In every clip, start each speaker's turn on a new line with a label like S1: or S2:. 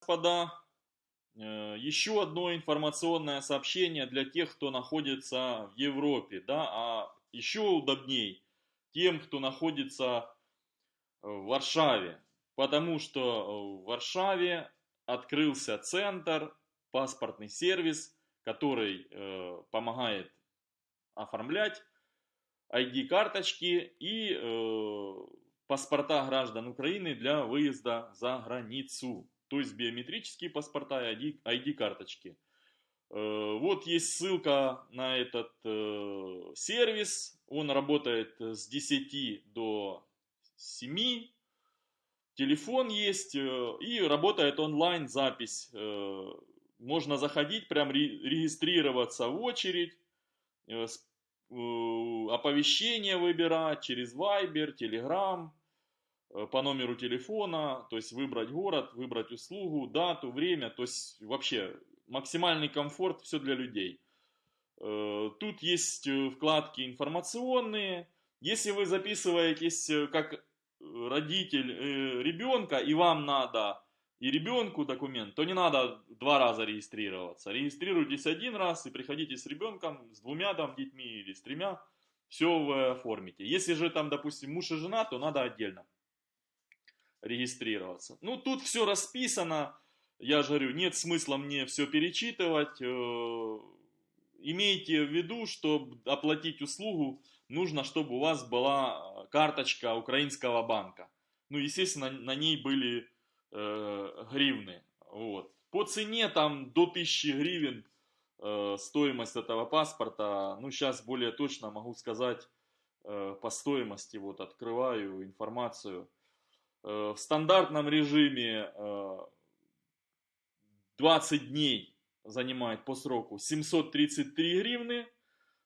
S1: господа, э, еще одно информационное сообщение для тех, кто находится в Европе, да, а еще удобней тем, кто находится в Варшаве, потому что в Варшаве открылся центр, паспортный сервис, который э, помогает оформлять ID-карточки и э, паспорта граждан Украины для выезда за границу. То есть биометрические паспорта и ID-карточки. Э, вот есть ссылка на этот э, сервис. Он работает с 10 до 7. Телефон есть э, и работает онлайн запись. Можно заходить, прям регистрироваться в очередь оповещения выбирать через Viber, Telegram, по номеру телефона, то есть выбрать город, выбрать услугу, дату, время, то есть вообще максимальный комфорт, все для людей. Э, тут есть э, вкладки информационные. Если вы записываетесь как родитель ребенка и вам надо и ребенку документ, то не надо два раза регистрироваться. Регистрируйтесь один раз и приходите с ребенком, с двумя там детьми или с тремя, все вы оформите. Если же там, допустим, муж и жена, то надо отдельно регистрироваться. Ну, тут все расписано, я же говорю, нет смысла мне все перечитывать. Э, имейте в виду, чтобы оплатить услугу, нужно, чтобы у вас была карточка украинского банка. Ну, естественно, на ней были э, гривны. Вот. По цене там до 1000 гривен э, стоимость этого паспорта. Ну, сейчас более точно могу сказать э, по стоимости. Вот открываю информацию. Э, в стандартном режиме э, 20 дней занимает по сроку 733 гривны.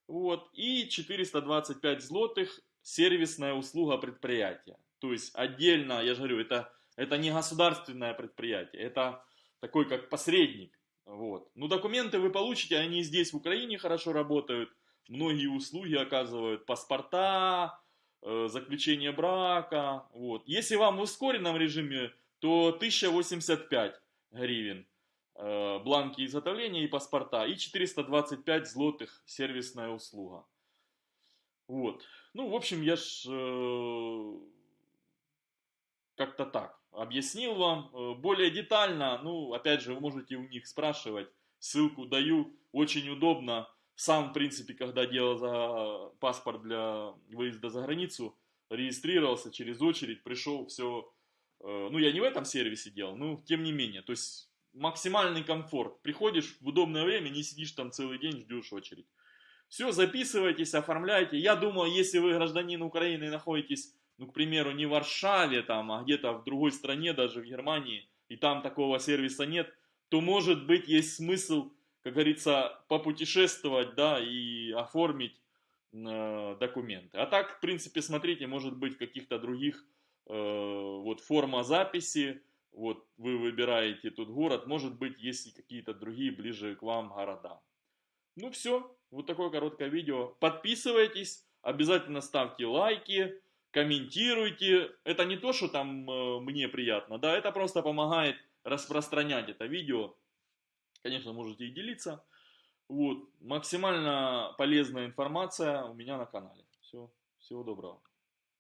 S1: Вот, и 425 злотых сервисная услуга предприятия. То есть отдельно, я же говорю, это это не государственное предприятие, это такой как посредник. Вот. Ну, документы вы получите, они здесь в Украине хорошо работают, многие услуги оказывают, паспорта, э, заключение брака. Вот. Если вам в ускоренном режиме, то 1085 гривен э, бланки изготовления и паспорта, и 425 злотых сервисная услуга. Вот. Ну, в общем, я ж э, как-то так объяснил вам. Э, более детально, ну, опять же, вы можете у них спрашивать. Ссылку даю. Очень удобно. Сам, в принципе, когда делал за паспорт для выезда за границу, регистрировался через очередь, пришел, все. Э, ну, я не в этом сервисе делал, но тем не менее. То есть, максимальный комфорт. Приходишь в удобное время, не сидишь там целый день, ждешь очередь. Все, записывайтесь, оформляйте. Я думаю, если вы гражданин Украины и находитесь ну, к примеру, не в Варшаве, там, а где-то в другой стране, даже в Германии, и там такого сервиса нет, то, может быть, есть смысл, как говорится, попутешествовать, да, и оформить э, документы. А так, в принципе, смотрите, может быть, каких-то других, э, вот, форма записи, вот, вы выбираете тут город, может быть, есть какие-то другие ближе к вам города. Ну, все, вот такое короткое видео. Подписывайтесь, обязательно ставьте лайки, комментируйте. Это не то, что там э, мне приятно, да, это просто помогает распространять это видео. Конечно, можете и делиться. Вот, максимально полезная информация у меня на канале. Все, всего доброго.